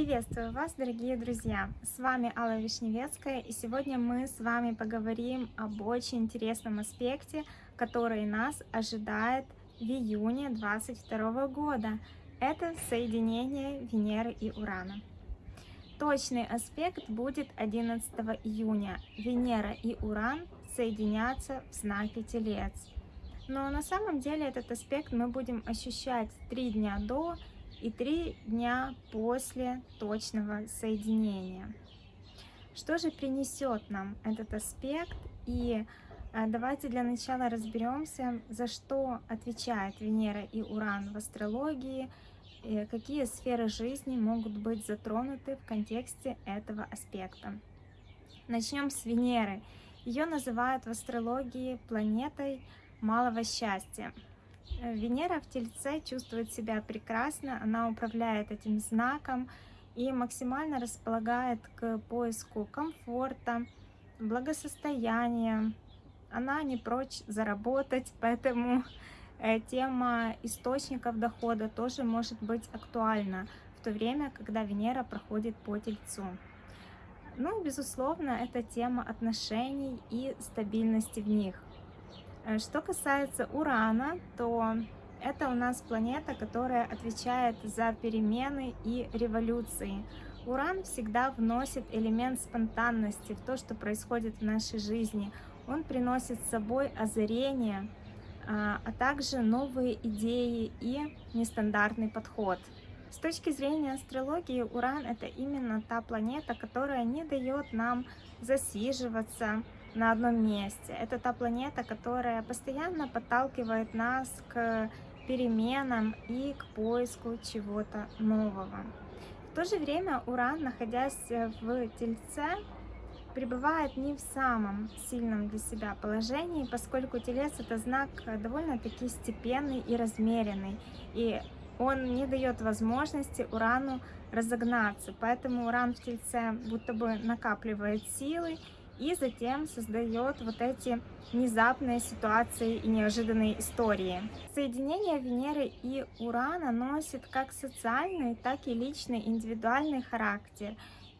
Приветствую вас, дорогие друзья! С вами Алла Вишневецкая, и сегодня мы с вами поговорим об очень интересном аспекте, который нас ожидает в июне 2022 года. Это соединение Венеры и Урана. Точный аспект будет 11 июня. Венера и Уран соединятся в знаке Телец. Но на самом деле этот аспект мы будем ощущать три дня до и три дня после точного соединения. Что же принесет нам этот аспект? И э, давайте для начала разберемся, за что отвечает Венера и Уран в астрологии, какие сферы жизни могут быть затронуты в контексте этого аспекта. Начнем с Венеры. Ее называют в астрологии планетой малого счастья. Венера в Тельце чувствует себя прекрасно, она управляет этим знаком и максимально располагает к поиску комфорта, благосостояния. Она не прочь заработать, поэтому э, тема источников дохода тоже может быть актуальна в то время, когда Венера проходит по Тельцу. Ну, безусловно, это тема отношений и стабильности в них. Э, что касается Урана, то это у нас планета, которая отвечает за перемены и революции. Уран всегда вносит элемент спонтанности в то, что происходит в нашей жизни. Он приносит с собой озарение, а, а также новые идеи и нестандартный подход. С точки зрения астрологии, Уран — это именно та планета, которая не дает нам засиживаться, на одном месте. Это та планета, которая постоянно подталкивает нас к переменам и к поиску чего-то нового. В то же время Уран, находясь в Тельце, пребывает не в самом сильном для себя положении, поскольку Телец это знак довольно-таки степенный и размеренный, и он не дает возможности Урану разогнаться, поэтому Уран в Тельце будто бы накапливает силы и затем создает вот эти внезапные ситуации и неожиданные истории. Соединение Венеры и Урана носит как социальный, так и личный, индивидуальный характер.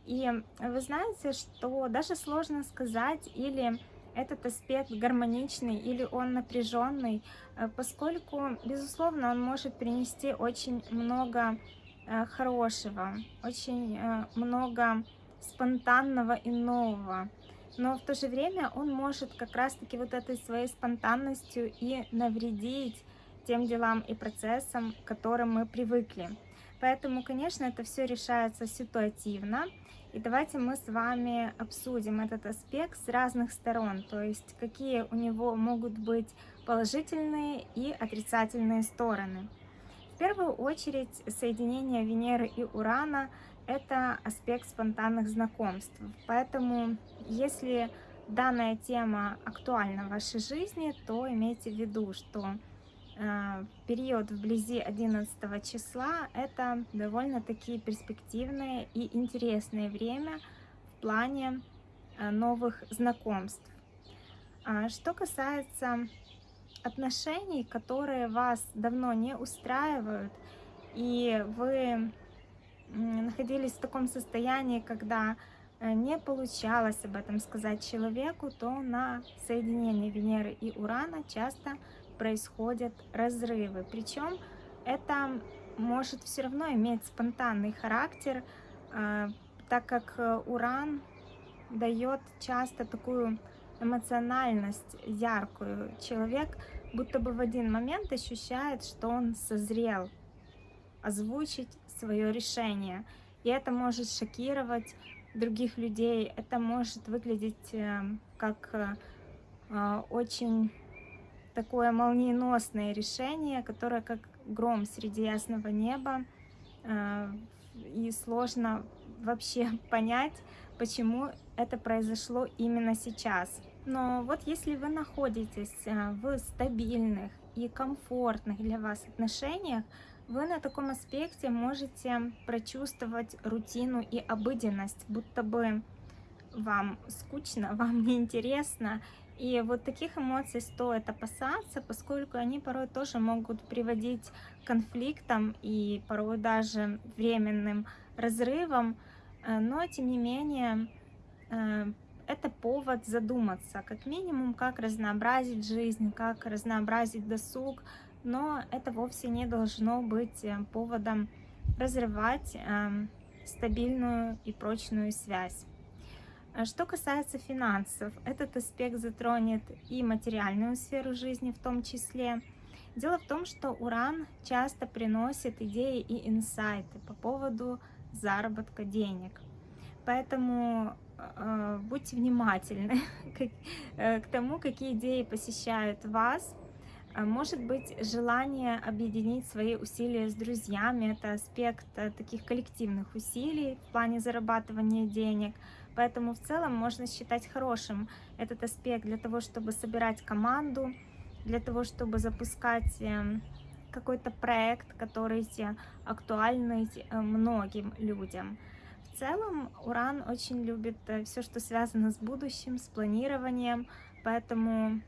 И вы знаете, что даже сложно сказать, или этот аспект гармоничный или он напряженный, э, поскольку, безусловно, он может принести очень много э, хорошего, очень э, много спонтанного и нового но в то же время он может как раз-таки вот этой своей спонтанностью и навредить тем делам и процессам, к которым мы привыкли. Поэтому, конечно, это все решается ситуативно. И давайте мы с вами обсудим этот аспект с разных сторон, то есть какие у него могут быть положительные и отрицательные стороны. В первую очередь соединение Венеры и Урана – это аспект спонтанных знакомств. Поэтому, если данная тема актуальна в вашей жизни, то имейте в виду, что э, период вблизи 11 числа это довольно-таки перспективное и интересное время в плане э, новых знакомств. А что касается отношений, которые вас давно не устраивают, и вы находились в таком состоянии, когда э, не получалось об этом сказать человеку, то на соединении Венеры и Урана часто происходят разрывы. Причем это может все равно иметь спонтанный характер, э, так как э, Уран дает часто такую эмоциональность яркую. Человек будто бы в один момент ощущает, что он созрел озвучить свое решение. И это может шокировать других людей, это может выглядеть э, как э, э, очень такое молниеносное решение, которое как гром среди ясного неба, и сложно вообще понять, почему это произошло именно сейчас. Но вот если вы находитесь в стабильных и комфортных для вас отношениях, вы на таком аспекте можете прочувствовать рутину и обыденность, будто бы вам скучно, вам неинтересно. И вот таких эмоций стоит опасаться, поскольку они порой тоже могут приводить к конфликтам и порой даже временным разрывом, но тем не менее это повод задуматься, как минимум, как разнообразить жизнь, как разнообразить досуг, но это вовсе не должно быть э, поводом разрывать э, стабильную и прочную связь. А что касается финансов, этот аспект затронет и материальную сферу жизни в том числе. Дело в том, что Уран часто приносит идеи и инсайты по поводу заработка денег. Поэтому э, будьте внимательны к, э, к тому, какие идеи посещают вас, может быть желание объединить свои усилия с друзьями, это аспект э, таких коллективных усилий в плане зарабатывания денег. Поэтому в целом можно считать хорошим этот аспект для того, чтобы собирать команду, для того, чтобы запускать эм, какой-то проект, который актуальный э, многим людям. В целом Уран очень любит э, все, что связано с будущим, с планированием, поэтому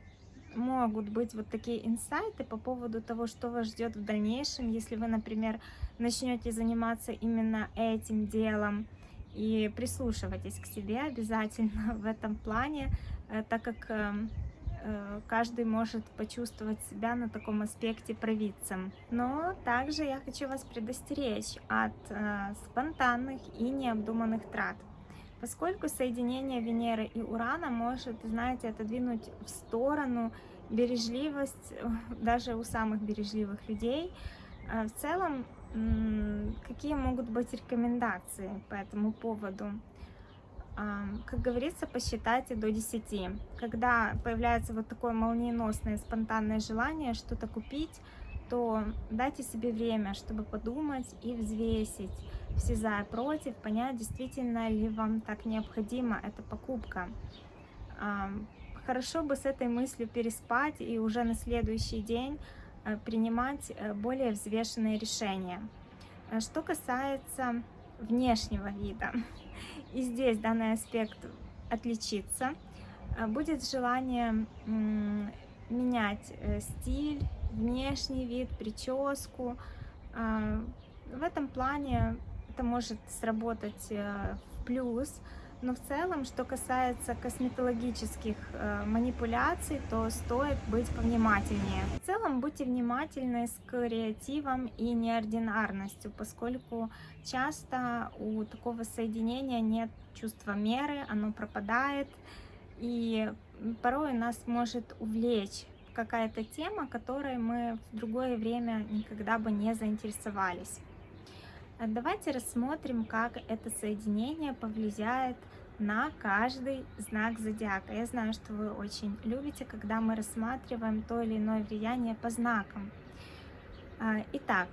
могут быть вот такие инсайты по поводу того, что вас ждет в дальнейшем, если вы, например, начнете заниматься именно этим делом и прислушивайтесь к себе обязательно в этом плане, э, так как э, э, каждый может почувствовать себя на таком аспекте провидцем. Но также я хочу вас предостеречь от спонтанных и необдуманных трат. Поскольку соединение Венеры и Урана может, знаете, отодвинуть в сторону бережливость даже у самых бережливых людей. А в целом, какие могут быть рекомендации по этому поводу? Как говорится, посчитайте до 10. Когда появляется вот такое молниеносное, спонтанное желание что-то купить, то дайте себе время, чтобы подумать и взвесить все за и против, понять, действительно ли вам так необходима эта покупка. Хорошо бы с этой мыслью переспать и уже на следующий день э, принимать э, более взвешенные решения. Э, что касается внешнего вида, и здесь данный аспект отличится, будет желание менять стиль, внешний вид, прическу. В этом плане это может сработать в плюс, но в целом, что касается косметологических э, манипуляций, то стоит быть повнимательнее. В целом, будьте внимательны с креативом и неординарностью, поскольку часто у такого соединения нет чувства меры, оно пропадает, и порой нас может увлечь какая-то тема, которой мы в другое время никогда бы не заинтересовались. А давайте рассмотрим, как это соединение повлияет на каждый знак зодиака. Я знаю, что вы очень любите, когда мы рассматриваем то или иное влияние по знакам. А, итак,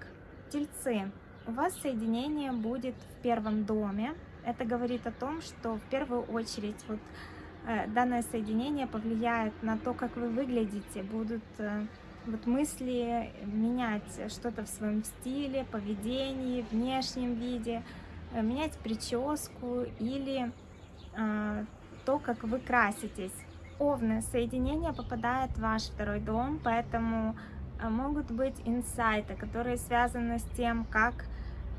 тельцы, у вас соединение будет в первом доме. Это говорит о том, что в первую очередь вот э, данное соединение повлияет на то, как вы выглядите, будут э, вот мысли менять что-то в своем стиле, поведении, внешнем виде, э, менять прическу или э, то, как вы краситесь. Овны, соединение попадает в ваш второй дом, поэтому э, могут быть инсайты, которые связаны с тем, как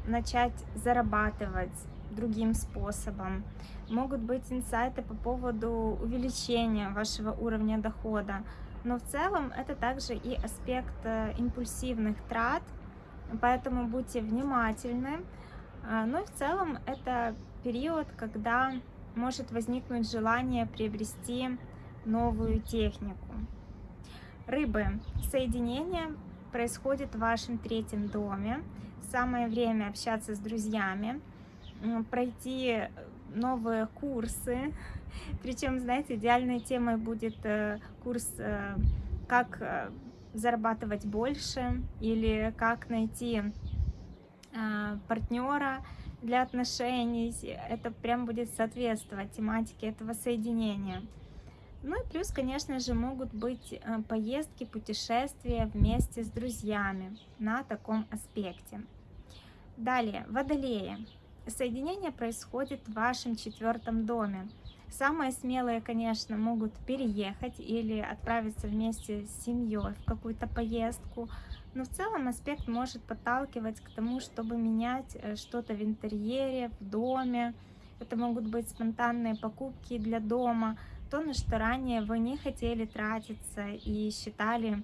начать зарабатывать другим способом. Могут быть инсайты по поводу увеличения вашего уровня дохода. Но в целом это также и аспект э, импульсивных трат, поэтому будьте внимательны. А, ну и в целом это период, когда может возникнуть желание приобрести новую технику. Рыбы. Соединение происходит в вашем третьем доме. Самое время общаться с друзьями, пройти новые курсы, причем, знаете, идеальной темой будет э, курс э, «Как э, зарабатывать больше» или «Как найти партнера для отношений». Это прям будет соответствовать тематике этого соединения. Ну и плюс, конечно же, могут быть поездки, путешествия вместе с друзьями на таком аспекте. Далее, водолеи. Соединение происходит в вашем четвертом доме. Самые смелые, конечно, могут переехать или отправиться вместе с семьей в какую-то поездку. Но в целом аспект может подталкивать к тому, чтобы менять э, что-то в интерьере, в доме. Это могут быть спонтанные покупки для дома, то, на что ранее вы не хотели тратиться и считали,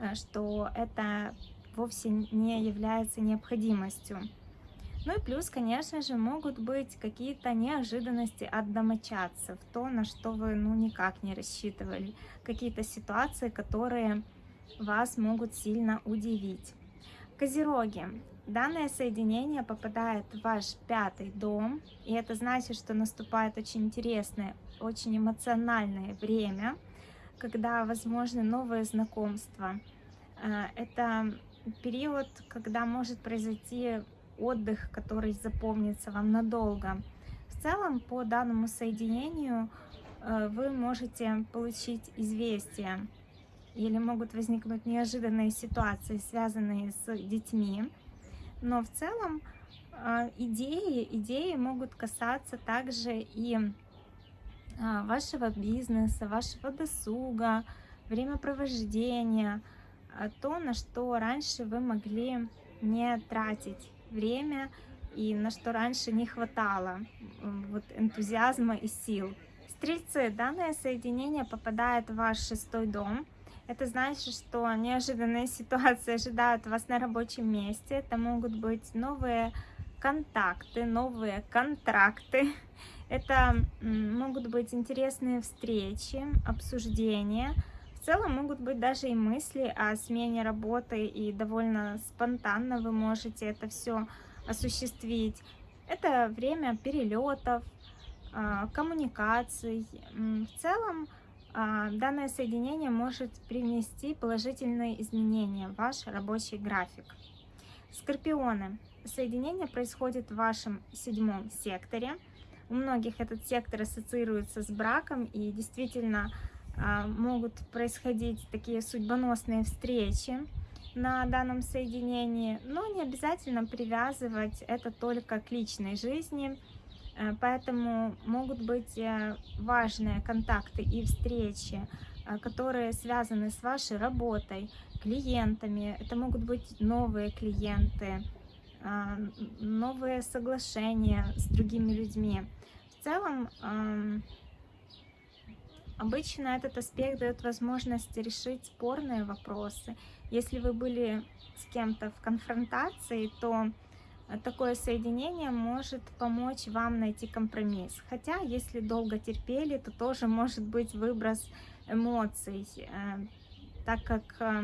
э, что это вовсе не является необходимостью. Ну и плюс, конечно же, могут быть какие-то неожиданности от домочадцев, то, на что вы ну никак не рассчитывали, какие-то ситуации, которые вас могут сильно удивить. Козероги. Данное соединение попадает в ваш пятый дом, и это значит, что наступает очень интересное, очень эмоциональное время, когда возможны новые знакомства. Э, это период, когда может произойти отдых, который запомнится вам надолго. В целом, по данному соединению э, вы можете получить известие или могут возникнуть неожиданные ситуации, связанные с детьми. Но в целом э, идеи, идеи могут касаться также и э, вашего бизнеса, вашего досуга, времяпровождения, то, на что раньше вы могли не тратить время и на что раньше не хватало вот, энтузиазма и сил. Стрельцы, данное соединение попадает в ваш шестой дом. Это значит, что неожиданные ситуации ожидают вас на рабочем месте. Это могут быть новые контакты, новые контракты. Это могут быть интересные встречи, обсуждения. Целом могут быть даже и мысли о смене работы, и довольно спонтанно вы можете это все осуществить. Это время перелетов, а, коммуникаций. В целом а, данное соединение может привнести положительные изменения в ваш рабочий график. Скорпионы. Соединение происходит в вашем седьмом секторе. У многих этот сектор ассоциируется с браком и действительно могут происходить такие судьбоносные встречи на данном соединении, но не обязательно привязывать это только к личной жизни, э, поэтому могут быть э, важные контакты и встречи, э, которые связаны с вашей работой, клиентами, это могут быть новые клиенты, новые соглашения с другими людьми. В целом, Обычно этот аспект дает возможность решить спорные вопросы. Если вы были с кем-то в конфронтации, то такое соединение может помочь вам найти компромисс. Хотя, если долго терпели, то тоже может быть выброс эмоций, э, так как э,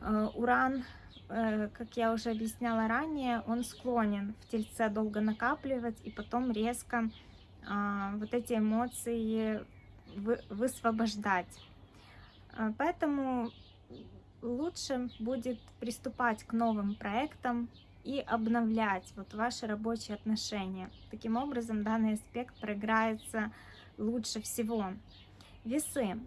э, уран, как я уже объясняла ранее, он склонен в тельце долго накапливать и потом резко вот эти эмоции высвобождать. А, поэтому лучше будет приступать к новым проектам и обновлять вот ваши рабочие отношения. Таким образом, данный аспект проиграется лучше всего. Весы.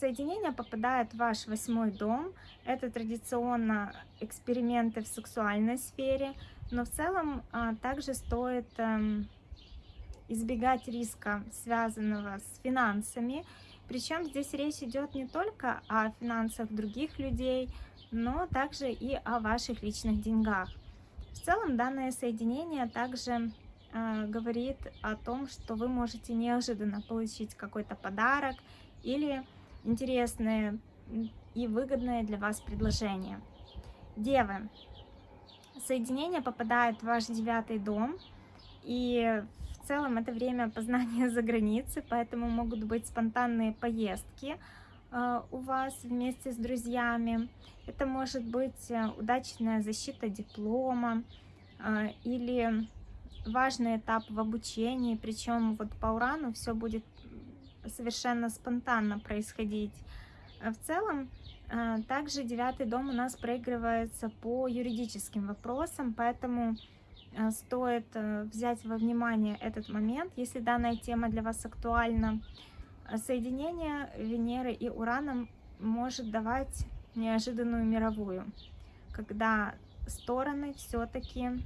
Соединение попадает в ваш восьмой дом. Это традиционно эксперименты в сексуальной сфере, но в целом а, также стоит эм, избегать риска, связанного с финансами. Причем здесь речь идет не только о финансах других людей, но также и о ваших личных деньгах. В целом данное соединение также э, говорит о том, что вы можете неожиданно получить какой-то подарок или интересное и выгодное для вас предложение. Девы. Соединение попадает в ваш девятый дом, и в целом это время познания за границей, поэтому могут быть спонтанные поездки э, у вас вместе с друзьями. Это может быть э, удачная защита диплома э, или важный этап в обучении, причем вот по урану все будет совершенно спонтанно происходить. В целом, также девятый дом у нас проигрывается по юридическим вопросам, поэтому стоит э, взять во внимание этот момент, если данная тема для вас актуальна. Э, соединение Венеры и Урана может давать неожиданную мировую, когда стороны все-таки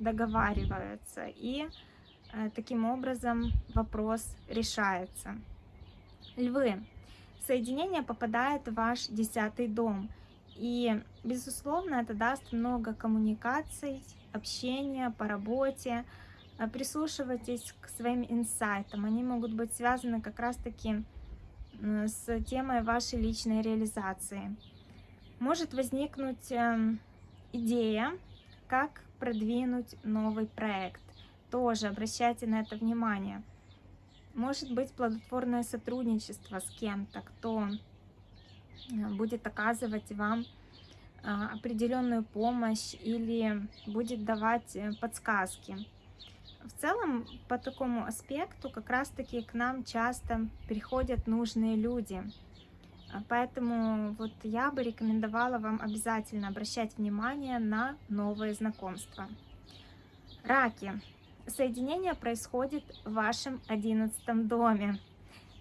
договариваются и таким образом вопрос решается. Львы. Соединение попадает в ваш десятый дом И, безусловно, это даст много коммуникаций, общения по работе. А, прислушивайтесь к своим инсайтам. Они могут быть связаны как раз-таки с темой вашей личной реализации. Может возникнуть эм, идея, как продвинуть новый проект. Тоже обращайте на это внимание. Может быть плодотворное сотрудничество с кем-то, кто э, будет оказывать вам определенную помощь или будет давать э, подсказки. В целом, по такому аспекту, как раз-таки к нам часто приходят нужные люди. Поэтому вот я бы рекомендовала вам обязательно обращать внимание на новые знакомства. Раки. Соединение происходит в вашем одиннадцатом доме.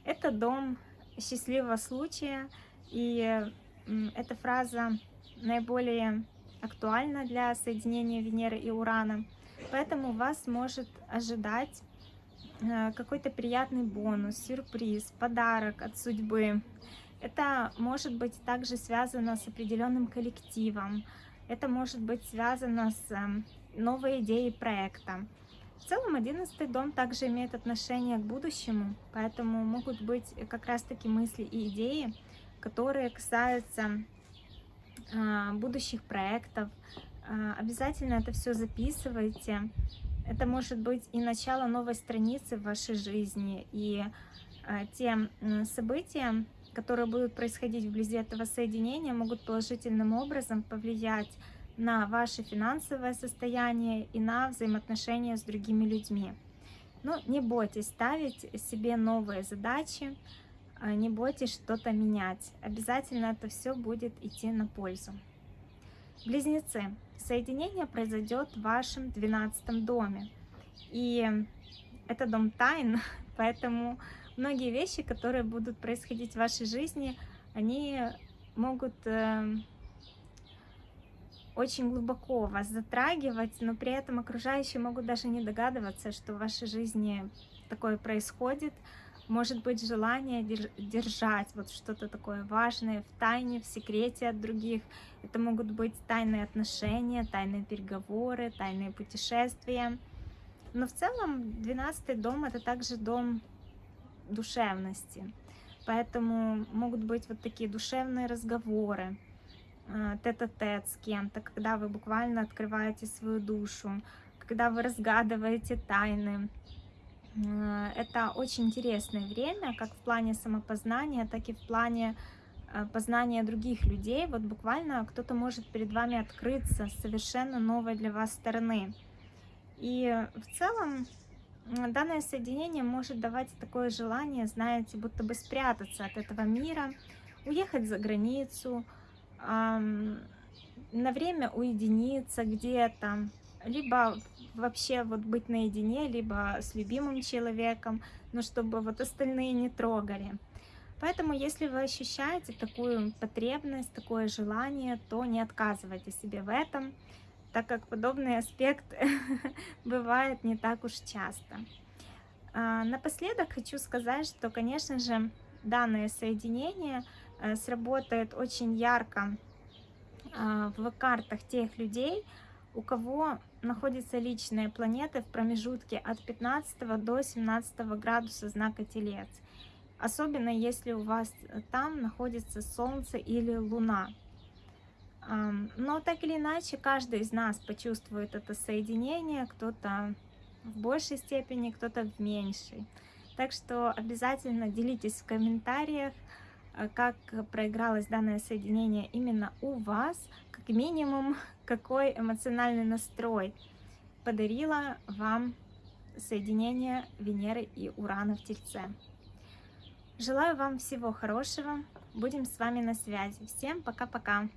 Это дом счастливого случая, и эта фраза наиболее актуальна для соединения Венеры и Урана. Поэтому вас может ожидать э, какой-то приятный бонус, сюрприз, подарок от судьбы. Это может быть также связано с определенным коллективом. Это может быть связано с эм, новой идеей проекта. В целом, одиннадцатый дом также имеет отношение к будущему, поэтому могут быть как раз-таки мысли и идеи, которые касаются э, будущих проектов, а, обязательно это все записывайте. Это может быть и начало новой страницы в вашей жизни, и а, те события, которые будут происходить вблизи этого соединения, могут положительным образом повлиять на ваше финансовое состояние и на взаимоотношения с другими людьми. Но не бойтесь ставить себе новые задачи, а, не бойтесь что-то менять. Обязательно это все будет идти на пользу. Близнецы. Соединение произойдет в вашем 12 доме. И это дом тайн, поэтому многие вещи, которые будут происходить в вашей жизни, они могут э, очень глубоко вас затрагивать, но при этом окружающие могут даже не догадываться, что в вашей жизни такое происходит, может быть желание держать вот что-то такое важное в тайне, в секрете от других. Это могут быть тайные отношения, тайные переговоры, тайные путешествия. Но в целом 12 дом это также дом душевности. Поэтому могут быть вот такие душевные разговоры, э, тет-а-тет -тет с кем-то, когда вы буквально открываете свою душу, когда вы разгадываете тайны, это очень интересное время, как в плане самопознания, так и в плане э, познания других людей. Вот буквально кто-то может перед вами открыться с совершенно новой для вас стороны. И в целом данное соединение может давать такое желание, знаете, будто бы спрятаться от этого мира, уехать за границу, на время уединиться где-то, либо вообще вот быть наедине, либо с любимым человеком, но чтобы вот остальные не трогали. Поэтому, если вы ощущаете такую потребность, такое желание, то не отказывайте себе в этом, так как подобный аспект бывает не так уж часто. А, напоследок хочу сказать, что, конечно же, данное соединение э, сработает очень ярко а, в картах тех людей, у кого находятся личные планеты в промежутке от 15 до 17 градуса знака Телец. Особенно если у вас там находится Солнце или Луна. Но так или иначе, каждый из нас почувствует это соединение, кто-то в большей степени, кто-то в меньшей. Так что обязательно делитесь в комментариях, э, как проигралось данное соединение именно у вас, как минимум какой эмоциональный настрой подарила вам соединение Венеры и Урана в Тельце. Желаю вам всего хорошего. Будем с вами на связи. Всем пока-пока.